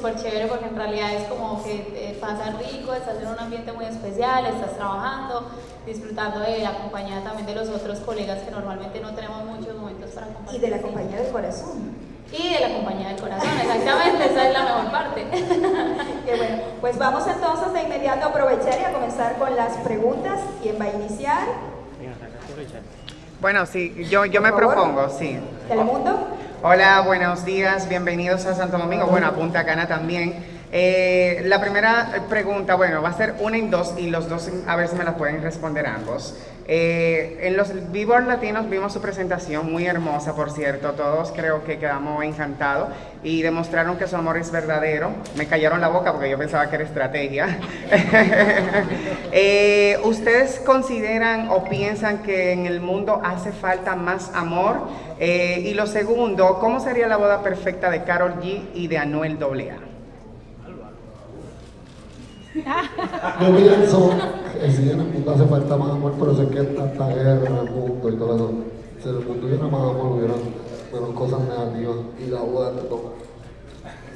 súper chévere porque en realidad es como que eh, pasa rico, estás en un ambiente muy especial, estás trabajando, disfrutando de la compañía también de los otros colegas que normalmente no tenemos muchos momentos para compartir. Y de la compañía del corazón. Y de la compañía del corazón, exactamente, esa es la mejor parte. Qué bueno, pues vamos entonces de inmediato a aprovechar y a comenzar con las preguntas. ¿Quién va a iniciar? Bueno, sí, yo, yo me propongo, sí. ¿Telemundo? Hola, buenos días, bienvenidos a Santo Domingo, bueno, a Punta Cana también. Eh, la primera pregunta, bueno, va a ser una y dos y los dos a ver si me las pueden responder ambos. Eh, en los Billboard Latinos vimos su presentación, muy hermosa por cierto, todos creo que quedamos encantados y demostraron que su amor es verdadero. Me callaron la boca porque yo pensaba que era estrategia. Eh, ¿Ustedes consideran o piensan que en el mundo hace falta más amor? y lo segundo, ¿cómo sería la boda perfecta de Carol G y de Anuel AA? Yo pienso que si en el mundo hace falta más amor, pero sé que tanta guerra en el mundo y todo eso. Si en el mundo hubiera más amor, hubiera menos cosas negativas y la boda te toca.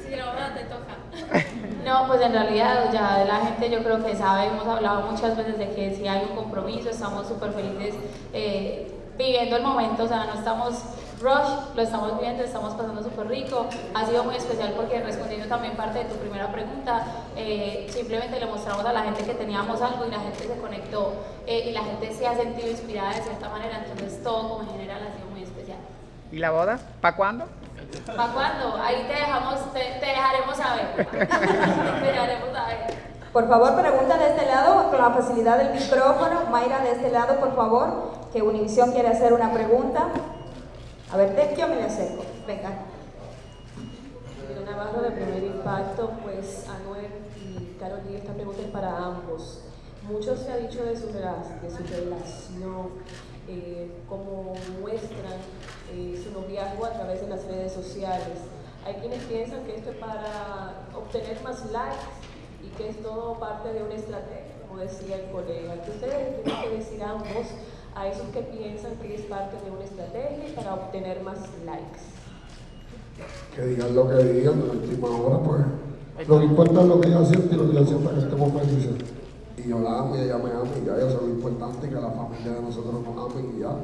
Sí, la boda te toca. No, pues en realidad ya la gente yo creo que sabe, hemos hablado muchas veces de que si hay un compromiso, estamos súper felices eh, viviendo el momento, o sea, no estamos Rush, lo estamos viendo, estamos pasando súper rico, ha sido muy especial porque respondiendo también parte de tu primera pregunta, eh, simplemente le mostramos a la gente que teníamos algo y la gente se conectó eh, y la gente se ha sentido inspirada de cierta manera, entonces todo como en general ha sido muy especial. ¿Y la boda? ¿Para cuándo? ¿Para cuándo? Ahí te dejamos, te, dejaremos saber. te dejaremos saber. Por favor, pregunta de este lado, con la facilidad del micrófono. Mayra, de este lado, por favor, que Univisión quiere hacer una pregunta. A ver, de yo me le acerco. Venga. Navarro de Primer Impacto, pues Anuel y Carolina, esta pregunta es para ambos. Mucho se ha dicho de su, de su relación, eh, como muestran eh, su noviazgo a través de las redes sociales. Hay quienes piensan que esto es para obtener más likes y que es todo parte de una estrategia, como decía el colega. ¿Qué ustedes tienen que decir ambos a esos que piensan que es parte de una estrategia para obtener más likes. Que digan lo que digan, la última hora, pues. Lo que importa es lo que ella siente y lo que ella sienta que estemos felices. Y yo la amo y ella me ama y ya, eso es lo importante, que la familia de nosotros nos amen y ya.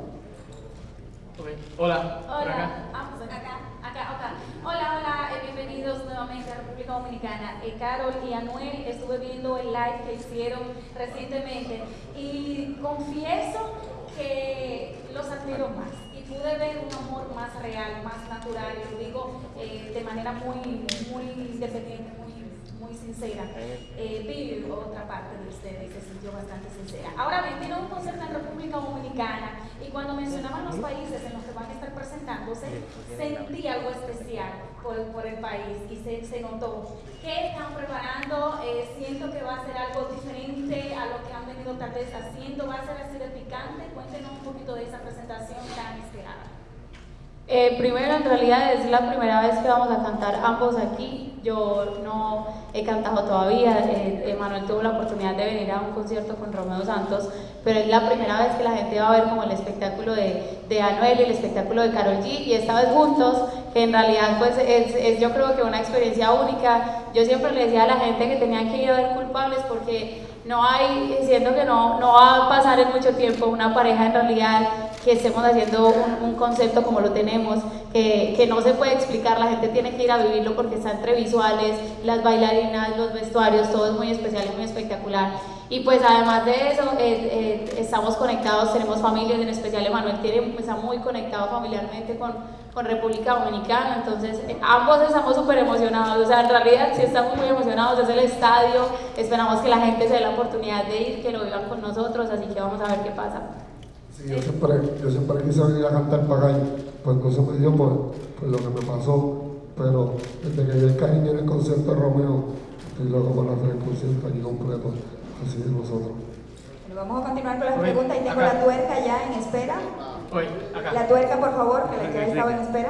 Hola. Hola. Ah, pues acá. Acá, acá. Hola, hola, eh, bienvenidos nuevamente a República Dominicana. Eh, Carol y Anuel, estuve viendo el live que hicieron recientemente y confieso que los admiro más y pude ver un amor más real, más natural, lo digo eh, de manera muy, muy independiente, muy, muy sincera. Eh, vi otra parte de ustedes que se sintió bastante sincera. Ahora bien, tiene un concierto en República Dominicana y cuando mencionaban los países en los que van a estar presentándose, sentí algo especial por, por el país y se, se notó. ¿Qué están preparando? Eh, siento que va a ser algo diferente a lo que han venido tal vez haciendo. ¿Va a ser así de picante? Cuéntenos un poquito de esa presentación tan esperada. Eh, primero, en realidad es la primera vez que vamos a cantar ambos aquí. Yo no he cantado todavía. Eh, Manuel tuvo la oportunidad de venir a un concierto con Romeo Santos, pero es la primera vez que la gente va a ver como el espectáculo de, de Anuel y el espectáculo de Carol G. Y esta vez juntos, que en realidad pues es, es, yo creo que una experiencia única. Yo siempre le decía a la gente que tenían que ir a ver culpables porque no hay, siento que no, no va a pasar en mucho tiempo una pareja en realidad que estemos haciendo un, concepto como lo tenemos, que, que, no se puede explicar, la gente tiene que ir a vivirlo porque está entre visuales, las bailarinas, los vestuarios, todo es muy especial y muy espectacular. Y pues además de eso, eh, eh, estamos conectados, tenemos familias, en especial Emanuel tiene, está muy conectado familiarmente con, con República Dominicana, entonces eh, ambos estamos súper emocionados, o sea, en realidad sí estamos muy emocionados, es el estadio, esperamos que la gente se dé la oportunidad de ir, que lo vivan con nosotros, así que vamos a ver qué pasa. Sí, yo siempre, yo siempre quise venir a cantar para pues no se me dio por, por lo que me pasó, pero desde que vi el cariño en el concierto de Romeo, estoy loco por hacer el concierto aquí completo. Así es. Bueno, vamos a continuar con las preguntas. Y tengo la tuerca ya en espera. La tuerca, por favor, que la ya estaba en espera.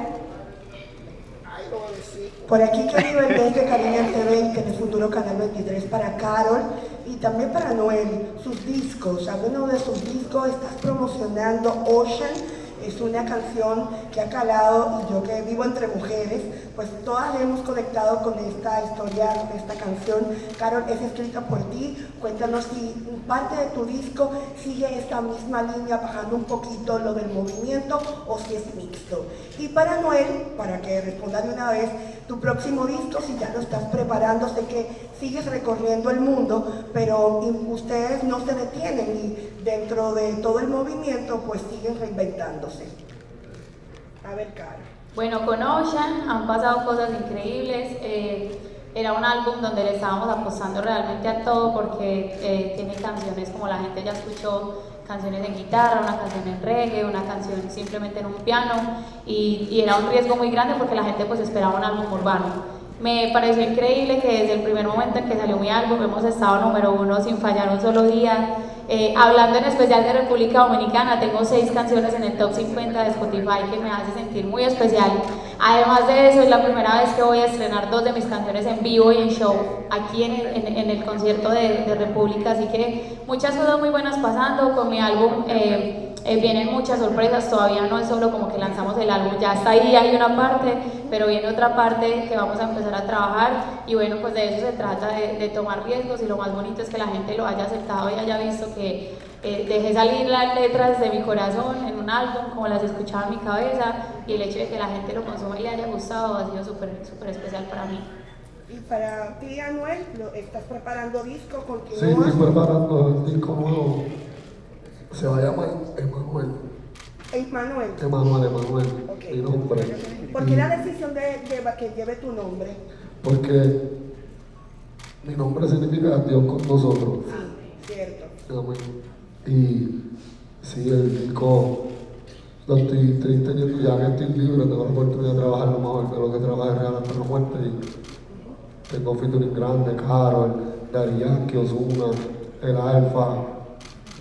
Por aquí quiero nivel de Cariño TV, que en el futuro Canal 23 para Carol y también para Noel, sus discos, algunos de sus discos estás promocionando Ocean Es una canción que ha calado y yo que vivo entre mujeres, pues todas hemos conectado con esta historia, con esta canción. Carol, es escrita por ti. Cuéntanos si parte de tu disco sigue esta misma línea, bajando un poquito lo del movimiento o si es mixto. Y para Noel, para que responda de una vez, tu próximo disco, si ya lo estás preparando, sé que sigues recorriendo el mundo, pero ustedes no se detienen y dentro de todo el movimiento pues siguen reinventándose. A ver, Caro. Bueno, con Ocean han pasado cosas increíbles. Eh, era un álbum donde le estábamos apostando realmente a todo porque eh, tiene canciones como la gente ya escuchó, canciones en guitarra, una canción en reggae, una canción simplemente en un piano y, y era un riesgo muy grande porque la gente pues esperaba un álbum urbano. Me pareció increíble que desde el primer momento en que salió mi álbum hemos estado número uno sin fallar un solo día. Eh, hablando en especial de República Dominicana, tengo seis canciones en el top 50 de Spotify que me hace sentir muy especial. Además de eso, es la primera vez que voy a estrenar dos de mis canciones en vivo y en show aquí en, en, el concierto de, de, República, así que muchas cosas muy buenas pasando con mi álbum. Eh, eh, vienen muchas sorpresas, todavía no es solo como que lanzamos el álbum, ya está ahí, hay una parte, pero viene otra parte que vamos a empezar a trabajar y bueno, pues de eso se trata, de, tomar riesgos y lo más bonito es que la gente lo haya aceptado y haya visto que eh, dejé salir las letras de mi corazón en un álbum, como las escuchaba en mi cabeza y el hecho de que la gente lo consuma y le haya gustado ha sido súper súper especial para mí. Y para ti, Anuel, ¿estás preparando disco? ¿Continúas? Sí, estoy preparando el disco nuevo se va a llamar Emanuel. Emanuel. Emanuel, Emanuel. Mi nombre. ¿Por qué la decisión de, que lleve tu nombre? Porque mi nombre significa Dios con nosotros. Sí, cierto. Amén. Y sí, el disco lo estoy, estoy teniendo ya que estoy libre, tengo la oportunidad de trabajar lo mejor de lo que trabajé real hasta la muerte. Y tengo featuring grande, Carol, Dari Yankee, Ozuna, El Alfa,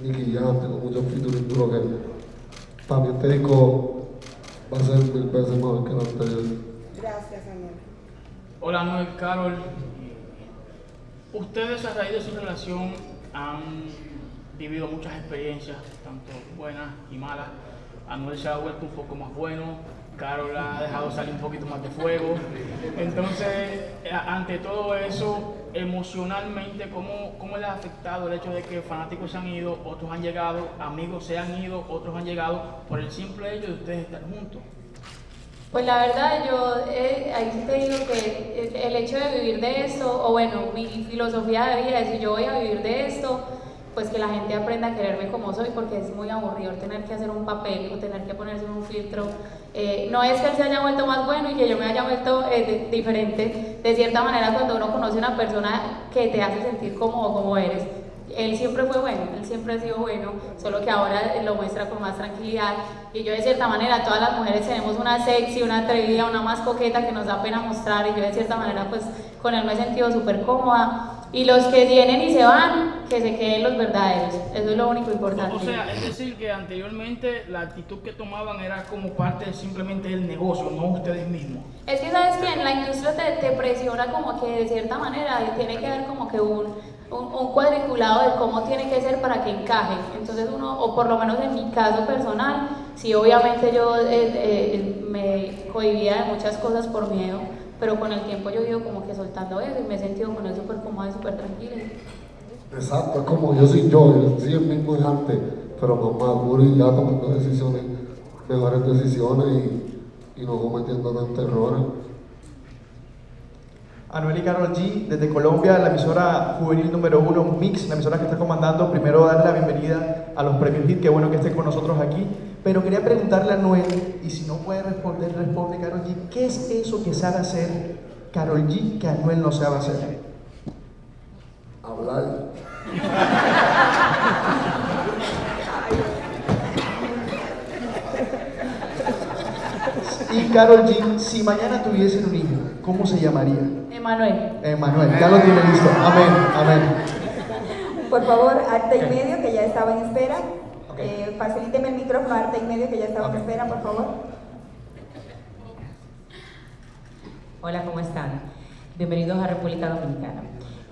Nicky Jam, tengo muchos featuring duros que también te digo va a ser mil veces mejor que el anterior. Gracias, Anuel. Hola, Noel, Carol. Ustedes a raíz de su relación han vivido muchas experiencias, tanto buenas y malas. Anuel se ha vuelto un poco más bueno, Carol ha dejado salir un poquito más de fuego. Entonces, eh, ante todo eso, emocionalmente, ¿cómo, ¿cómo le ha afectado el hecho de que fanáticos se han ido, otros han llegado, amigos se han ido, otros han llegado, por el simple hecho de ustedes estar juntos? Pues la verdad, yo eh, ahí te digo que el hecho de vivir de esto, o bueno, mi filosofía de vida es si yo voy a vivir de esto, pues que la gente aprenda a quererme como soy, porque es muy aburrido tener que hacer un papel o tener que ponerse un filtro. Eh, no es que él se haya vuelto más bueno y que yo me haya vuelto eh, diferente. De cierta manera, cuando uno conoce a una persona que te hace sentir cómodo como eres, él siempre fue bueno, él siempre ha sido bueno, solo que ahora lo muestra con más tranquilidad. Y yo de cierta manera, todas las mujeres tenemos una sexy, una atrevida, una más coqueta que nos da pena mostrar y yo de cierta manera pues con él me he sentido súper cómoda. Y los que vienen y se van, que se queden los verdaderos. Eso es lo único importante. O sea, es decir, que anteriormente la actitud que tomaban era como parte simplemente del negocio, no ustedes mismos. Es que, ¿sabes que En la industria te, te presiona como que de cierta manera tiene que haber como que un, un, cuadriculado de cómo tiene que ser para que encaje. Entonces uno, o por lo menos en mi caso personal, sí obviamente yo eh, eh, me cohibía de muchas cosas por miedo pero con el tiempo yo he ido como que soltando eso y me he sentido con él súper cómoda y súper tranquila. Exacto, es como yo soy yo, yo soy el mismo de antes, pero más maduro y ya tomando decisiones, mejores decisiones y, y no cometiendo tantos errores. Anuel y Carol G, desde Colombia, la emisora juvenil número uno, Mix, la emisora que está comandando. Primero darle la bienvenida a los premios HIT, qué bueno que estén con nosotros aquí. Pero quería preguntarle a Anuel, y si no puede responder, responde Carol G, ¿qué es eso que sabe hacer Carol G que Anuel no sabe hacer? Hablar. Y Carol G, si mañana tuviesen un hijo, ¿cómo se llamaría? Emanuel. Emanuel, ya lo tiene listo. Amén, amén. Por favor, arte y medio, que ya estaba en espera. Eh, facilíteme el micrófono, arte y medio, que ya estaba en espera, por favor. Hola, ¿cómo están? Bienvenidos a República Dominicana.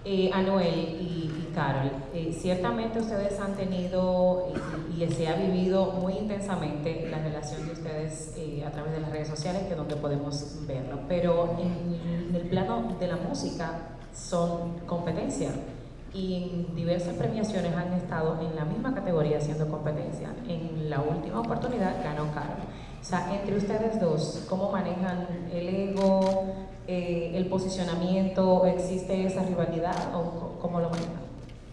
Eh, Anuel y, Carol, eh, ciertamente ustedes han tenido y, y, se ha vivido muy intensamente la relación de ustedes eh, a través de las redes sociales, que es donde podemos verlo, pero en, en el plano de la música son competencia y en diversas premiaciones han estado en la misma categoría haciendo competencia. En la última oportunidad ganó Carol. O sea, entre ustedes dos, ¿cómo manejan el ego, eh, el posicionamiento? ¿Existe esa rivalidad o cómo lo manejan?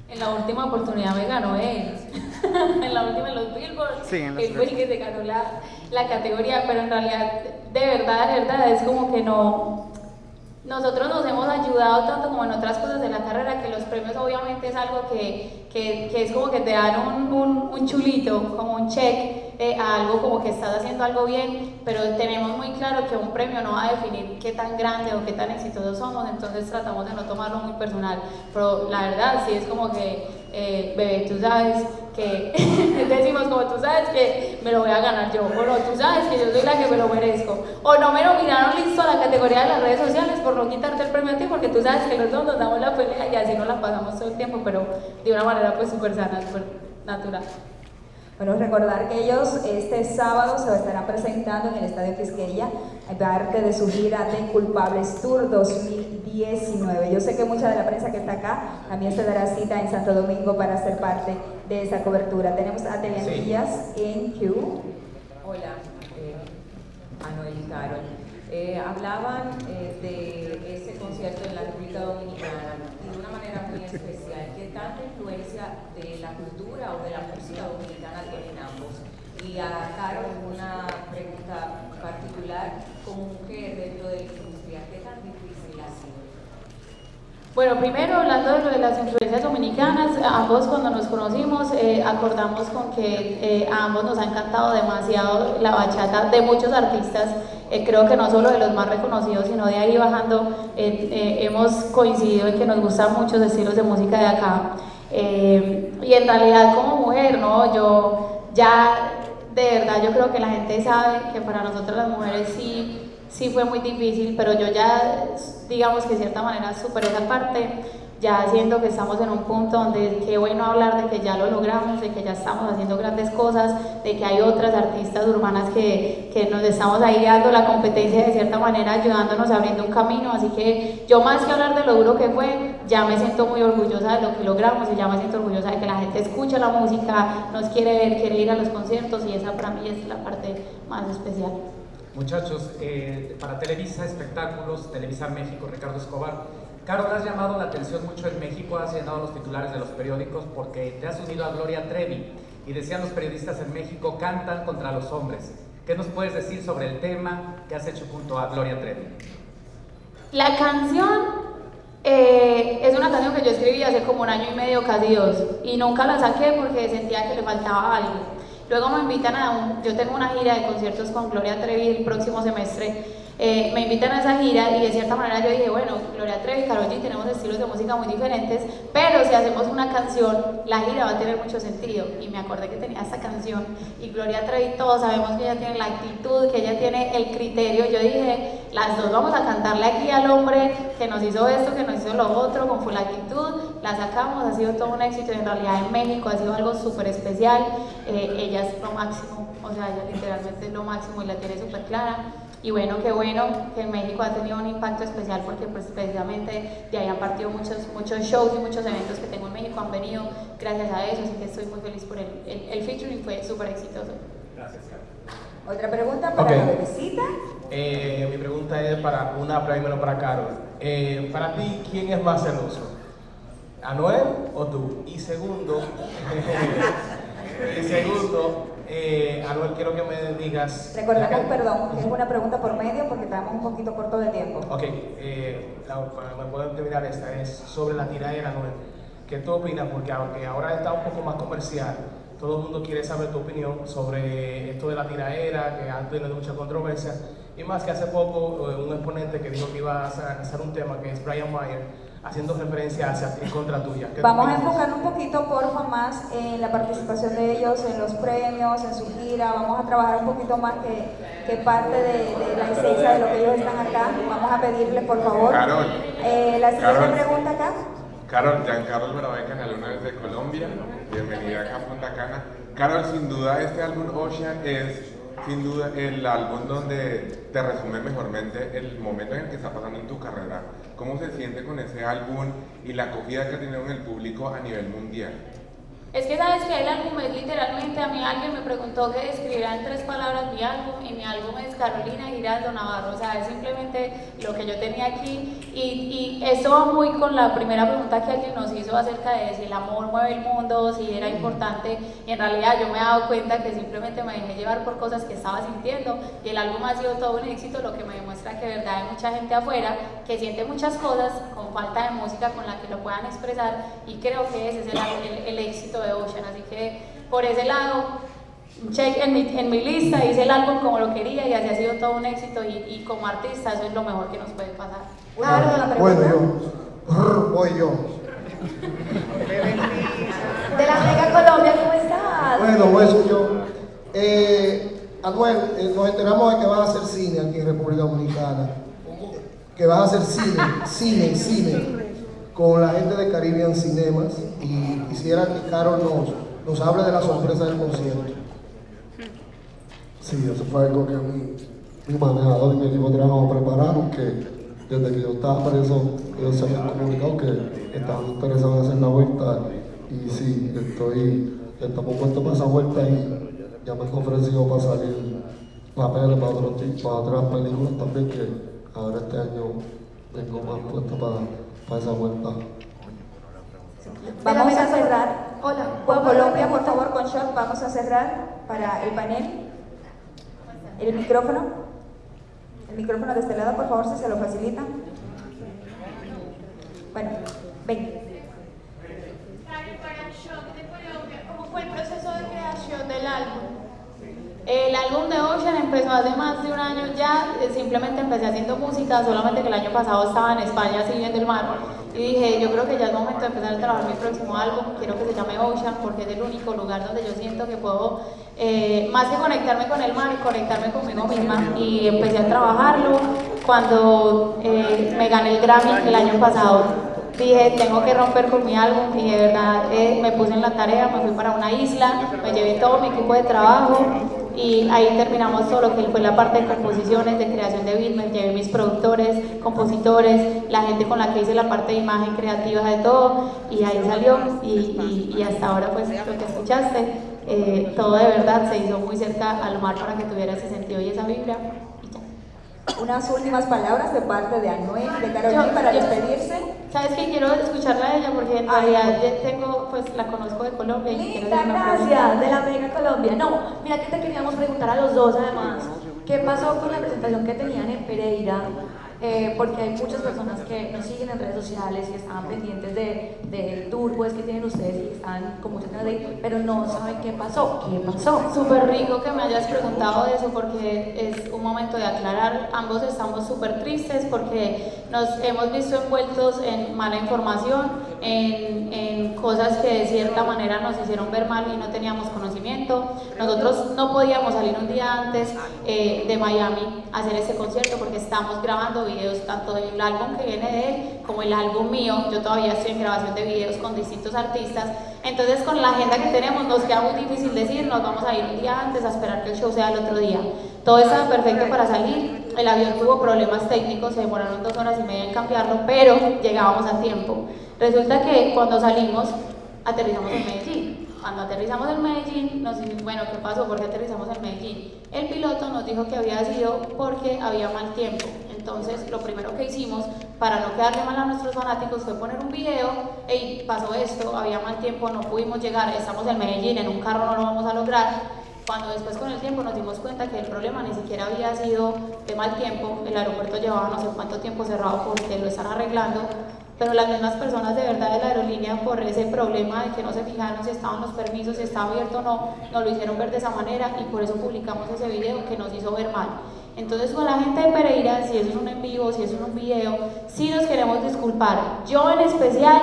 En la última oportunidad me ganó él. en la última en los Billboard. Sí, en los él fue el que se ganó la, la categoría, pero en realidad, de verdad, de verdad, es como que no nosotros nos hemos ayudado tanto como en otras cosas de la carrera, que los premios obviamente es algo que, que, que es como que te dan un, un, un chulito, como un check eh, a algo como que estás haciendo algo bien, pero tenemos muy claro que un premio no va a definir qué tan grande o qué tan exitosos somos, entonces tratamos de no tomarlo muy personal, pero la verdad sí es como que eh, bebé, tú sabes que, decimos como tú sabes que me lo voy a ganar yo, o no, tú sabes que yo soy la que me lo merezco, o no me nominaron listo a la categoría de las redes sociales por no quitarte el premio a ti, porque tú sabes que los dos nos damos la pelea y así nos la pasamos todo el tiempo, pero de una manera pues súper sana, súper natural. Bueno, recordar que ellos este sábado se estarán presentando en el Estadio Quisqueya, parte de su gira de Culpables Tour 2019. Yo sé que mucha de la prensa que está acá también se dará cita en Santo Domingo para ser parte de esa cobertura. Tenemos a Díaz en Q. Hola, eh, Anuel y Carol. Eh, hablaban eh, de ese concierto en la República Dominicana muy especial. ¿Qué tanta influencia de la cultura o de la música dominicana tienen ambos? Y a Carol una pregunta particular, como mujer dentro de la industria, ¿qué tan difícil ha sido? Bueno, primero hablando de las influencias dominicanas, ambos cuando nos conocimos eh, acordamos con que eh, a ambos nos ha encantado demasiado la bachata de muchos artistas, eh, creo que no solo de los más reconocidos, sino de ahí bajando, hemos coincidido en que nos gustan muchos estilos de música de acá. y en realidad como mujer, ¿no? Yo ya, de verdad, yo creo que la gente sabe que para nosotros las mujeres sí sí fue muy difícil, pero yo ya, digamos que de cierta manera superé esa parte, ya siento que estamos en un punto donde qué bueno hablar de que ya lo logramos, de que ya estamos haciendo grandes cosas, de que hay otras artistas urbanas que, que nos estamos ahí dando la competencia de cierta manera, ayudándonos, abriendo un camino, así que yo más que hablar de lo duro que fue, ya me siento muy orgullosa de lo que logramos y ya me siento orgullosa de que la gente escucha la música, nos quiere ver, quiere ir a los conciertos y esa para mí es la parte más especial. Muchachos, eh, para Televisa Espectáculos, Televisa México, Ricardo Escobar. Carol, has llamado la atención mucho en México, has llenado los titulares de los periódicos porque te has unido a Gloria Trevi y decían los periodistas en México, cantan contra los hombres. ¿Qué nos puedes decir sobre el tema que has hecho junto a Gloria Trevi? La canción eh, es una canción que yo escribí hace como un año y medio, casi dos, y nunca la saqué porque sentía que le faltaba algo. Luego me invitan a un, yo tengo una gira de conciertos con Gloria Trevi el próximo semestre eh, me invitan a esa gira y de cierta manera yo dije, bueno, Gloria Trevi, Karol G, tenemos estilos de música muy diferentes, pero si hacemos una canción, la gira va a tener mucho sentido. Y me acordé que tenía esta canción y Gloria Trevi, todos sabemos que ella tiene la actitud, que ella tiene el criterio. Yo dije, las dos vamos a cantarle aquí al hombre que nos hizo esto, que nos hizo lo otro, con full actitud, la sacamos, ha sido todo un éxito en realidad en México ha sido algo súper especial. Eh, ella es lo máximo, o sea, ella literalmente es lo máximo y la tiene súper clara. Y bueno, qué bueno que en México ha tenido un impacto especial porque pues precisamente de ahí han partido muchos, muchos shows y muchos eventos que tengo en México, han venido gracias a eso, así que estoy muy feliz por el, el, featuring, fue súper exitoso. Gracias, ¿Otra pregunta para la visita? Eh, mi pregunta es para una primero para Carol. Eh, para ti, ¿quién es más celoso? ¿Anuel o tú? Y segundo, y segundo, eh, Anuel, quiero que me digas... Recordemos, perdón, es una pregunta por medio porque estamos un poquito corto de tiempo. Ok, eh, me puedo terminar esta, es sobre la tiradera, Anuel. ¿Qué tú opinas? Porque aunque ahora está un poco más comercial, todo el mundo quiere saber tu opinión sobre esto de la tiraera, que ha tenido mucha controversia, y más que hace poco eh, un exponente que dijo que iba a hacer un tema, que es Brian Mayer, haciendo referencia hacia en contra tuya. Vamos a enfocar un poquito, porfa, más en la participación de ellos, en los premios, en su gira. Vamos a trabajar un poquito más que, que parte de, la esencia de lo que ellos están acá. Vamos a pedirles, por favor. Eh, la siguiente pregunta acá. Carol, Giancarlo Alvarado Canal una vez de Colombia, bienvenida acá a Punta Cana. Carol, sin duda este álbum Ocean es sin duda el álbum donde te resume mejormente el momento en el que está pasando en tu carrera. ¿Cómo se siente con ese álbum y la acogida que ha tenido en el público a nivel mundial? Es que sabes que el álbum es literalmente, a mí alguien me preguntó que escribiera en tres palabras mi álbum y mi álbum es Carolina Giraldo Navarro, o sea, es simplemente lo que yo tenía aquí y, y eso va muy con la primera pregunta que alguien nos hizo acerca de si el amor mueve el mundo, si era importante. Y en realidad yo me he dado cuenta que simplemente me dejé llevar por cosas que estaba sintiendo y el álbum ha sido todo un éxito, lo que me demuestra que de verdad hay mucha gente afuera que siente muchas cosas con falta de música con la que lo puedan expresar y creo que ese es el, el, el éxito de Ocean, así que por ese lado, check en mi, en mi, lista, hice el álbum como lo quería y así ha sido todo un éxito y, y como artista eso es lo mejor que nos puede pasar. Bueno, bueno yo, voy yo. De la Mega Colombia, ¿cómo estás? Bueno, pues yo. Eh, Anuel, eh, nos enteramos de que vas a hacer cine aquí en República Dominicana. Que vas a hacer cine, cine, cine con la gente de Caribbean Cinemas y quisiera que Carol nos, nos hable de la sorpresa del concierto. Sí, eso fue algo que mi, mi manejador y mi equipo trabajo prepararon, que desde que yo estaba preso, ellos se habían comunicado que estaban interesados en hacer la vuelta y sí, estoy, estamos puestos para esa vuelta y ya me han ofrecido para salir papeles para, otros, para otras películas también que ahora este año tengo más puesto para para esa vuelta. Vamos a cerrar. Hola, por Colombia, por favor, con shot, vamos a cerrar para el panel. El micrófono. El micrófono de este lado, por favor, si se lo facilita. Bueno, ven. ¿Cómo fue el proceso de creación del álbum? El álbum de Ocean empezó hace más de un año ya, simplemente empecé haciendo música, solamente que el año pasado estaba en España así viendo el mar y dije, yo creo que ya es momento de empezar a trabajar mi próximo álbum, quiero que se llame Ocean porque es el único lugar donde yo siento que puedo, eh, más que conectarme con el mar, conectarme conmigo misma. Y empecé a trabajarlo cuando eh, me gané el Grammy el año pasado. Dije, tengo que romper con mi álbum. Y de verdad eh, me puse en la tarea, me fui para una isla, me llevé todo mi equipo de trabajo y ahí terminamos todo lo que fue la parte de composiciones, de creación de beats, me llevé mis productores, compositores, la gente con la que hice la parte de imagen creativa de todo. Y ahí salió. Y, y, hasta ahora pues lo que escuchaste, eh, todo de verdad se hizo muy cerca al mar para que tuviera ese sentido y esa vibra unas últimas palabras de parte de Anuel, de Carolina para despedirse. Sabes que quiero escucharla a ella porque en realidad tengo, pues la conozco de Colombia. Y Linda, gracias, de la Mega Colombia. No, mira que te queríamos preguntar a los dos además, ¿qué pasó con la presentación que tenían en Pereira? Eh, porque hay muchas personas que nos siguen en redes sociales y están pendientes del de tour pues, que tienen ustedes y están con muchas ganas de ir, pero no saben qué pasó. ¿Qué pasó? Súper rico que me hayas preguntado de eso porque es un momento de aclarar. Ambos estamos súper tristes porque nos hemos visto envueltos en mala información, en, en, cosas que de cierta manera nos hicieron ver mal y no teníamos conocimiento. Nosotros no podíamos salir un día antes eh, de Miami a hacer ese concierto porque estamos grabando videos tanto del álbum que viene de él como el álbum mío. Yo todavía estoy en grabación de videos con distintos artistas. Entonces con la agenda que tenemos nos queda muy difícil decir, nos vamos a ir un día antes a esperar que el show sea el otro día. Todo estaba perfecto para salir, el avión tuvo problemas técnicos, se demoraron dos horas y media en cambiarlo, pero llegábamos a tiempo. Resulta que cuando salimos, aterrizamos en Medellín. Cuando aterrizamos en Medellín, nos bueno, ¿qué pasó? ¿Por qué aterrizamos en Medellín? El piloto nos dijo que había sido porque había mal tiempo. Entonces, lo primero que hicimos para no quedarle mal a nuestros fanáticos fue poner un video, y pasó esto, había mal tiempo, no pudimos llegar, estamos en Medellín, en un carro no lo vamos a lograr. Cuando después con el tiempo nos dimos cuenta que el problema ni siquiera había sido de mal tiempo, el aeropuerto llevaba no sé cuánto tiempo cerrado porque lo están arreglando, pero las mismas personas de verdad de la aerolínea por ese problema de que no se fijaron si estaban los permisos, si estaba abierto o no, nos lo hicieron ver de esa manera y por eso publicamos ese video que nos hizo ver mal. Entonces con la gente de Pereira, si eso es un en vivo, si eso es un video, sí nos queremos disculpar. Yo en especial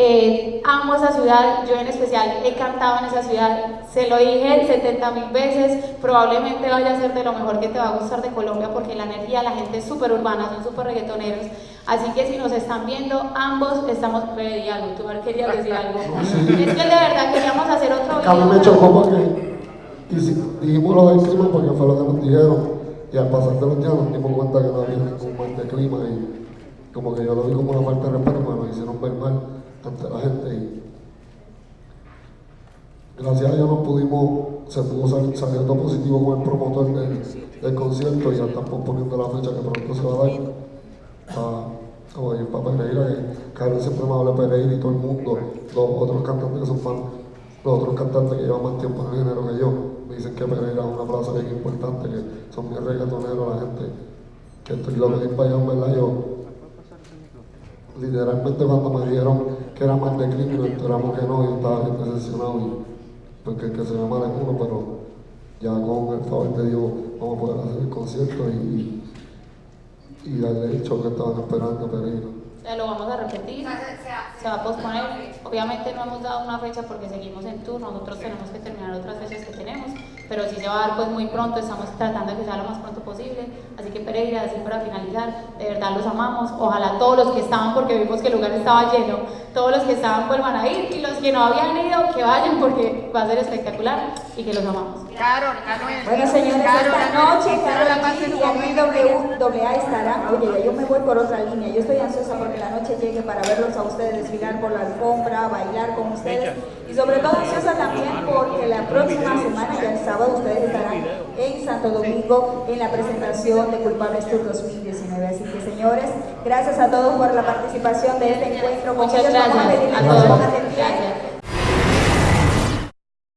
Eh, amo esa ciudad, yo en especial he cantado en esa ciudad, se lo dije 70 mil veces, probablemente vaya a ser de lo mejor que te va a gustar de Colombia porque la energía, la gente es súper urbana, son súper reggaetoneros, así que si nos están viendo, ambos estamos, y algo, tú querías decir algo, es que de verdad queríamos hacer otro video. A mí me chocó porque dijimos lo del clima porque fue lo que nos dijeron y al pasar de los días nos dimos cuenta que no había ningún mal de clima y como que yo lo vi como una falta de respeto porque nos hicieron ver mal ante la gente y gracias a Dios nos pudimos, se pudo salir, todo positivo con el promotor del, del concierto y ya están posponiendo la fecha que pronto se va a dar. Para, ir para Pereira, que Carlos siempre me habla Pereira y todo el mundo, los otros cantantes que son fans, los otros cantantes que llevan más tiempo en el género que yo, me dicen que Pereira es una plaza bien importante, que son bien reggaetoneros la gente, que estoy loco de ir para allá, verdad, yo literalmente cuando me dijeron que era más de crimen, enteramos que no, y estaba bien decepcionado, porque el que se llama de uno, pero ya con el favor de Dios vamos a poder hacer el concierto y, y darle el show que estaban esperando Pereira. Lo vamos a repetir, se va a posponer. Obviamente no hemos dado una fecha porque seguimos en tour, nosotros tenemos que terminar otras fechas que tenemos, pero sí se va a dar pues muy pronto, estamos tratando de que sea lo más pronto posible. Así que Pereira, así para finalizar, de verdad los amamos. Ojalá todos los que estaban, porque vimos que el lugar estaba lleno, todos los que estaban vuelvan a ir y los que no habían ido, que vayan porque va a ser espectacular y que los amamos. Carol, Bueno, señores, esta noche Carol y WA estarán. Oye, ya yo me voy por otra línea. Yo estoy ansiosa porque la noche llegue para verlos a ustedes desfilar por la alfombra, bailar con ustedes. Y sobre todo ansiosa también porque la próxima semana, ya el sábado, ustedes estarán en Santo Domingo en la presentación de Culpables Tour 2019. Así que, señores, gracias a todos por la participación de este encuentro. Muchas gracias. a todos.